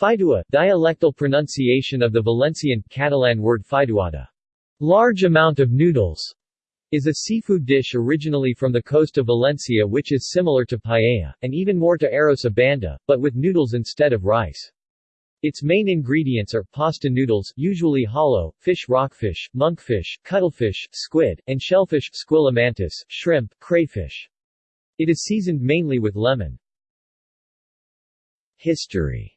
Fideuà, dialectal pronunciation of the Valencian, Catalan word fideuada, large amount of noodles, is a seafood dish originally from the coast of Valencia which is similar to paella, and even more to arroz a banda, but with noodles instead of rice. Its main ingredients are pasta noodles, usually hollow, fish rockfish, monkfish, cuttlefish, squid, and shellfish squilla mantis, shrimp, crayfish. It is seasoned mainly with lemon. History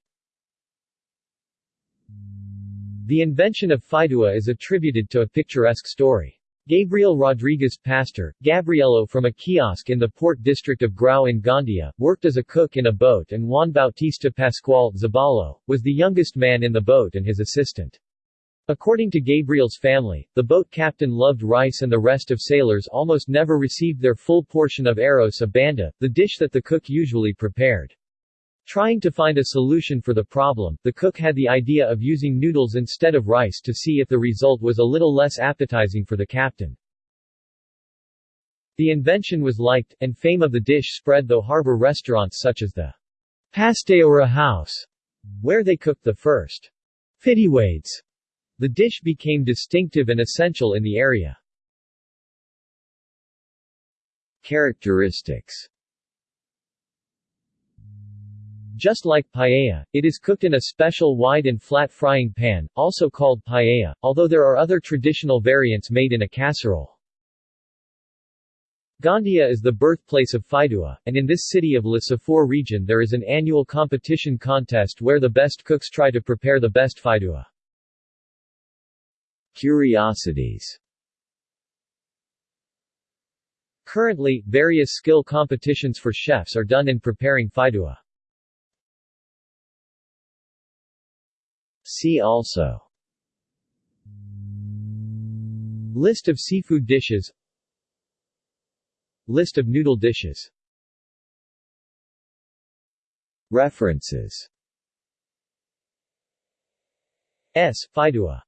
The invention of Fideuà is attributed to a picturesque story. Gabriel Rodriguez Pastor, Gabrielo from a kiosk in the port district of Grau in Gandia, worked as a cook in a boat and Juan Bautista Pascual Zabalo, was the youngest man in the boat and his assistant. According to Gabriel's family, the boat captain loved rice and the rest of sailors almost never received their full portion of arroz a banda, the dish that the cook usually prepared. Trying to find a solution for the problem, the cook had the idea of using noodles instead of rice to see if the result was a little less appetizing for the captain. The invention was liked, and fame of the dish spread though harbor restaurants such as the Pasteura House, where they cooked the first fittiwades. The dish became distinctive and essential in the area. Characteristics just like paella, it is cooked in a special wide and flat frying pan, also called paella, although there are other traditional variants made in a casserole. Gandia is the birthplace of Fideuà, and in this city of La Safor region there is an annual competition contest where the best cooks try to prepare the best Fideuà. Curiosities Currently, various skill competitions for chefs are done in preparing Fideuà. See also. List of seafood dishes. List of noodle dishes. References. S. Fideuà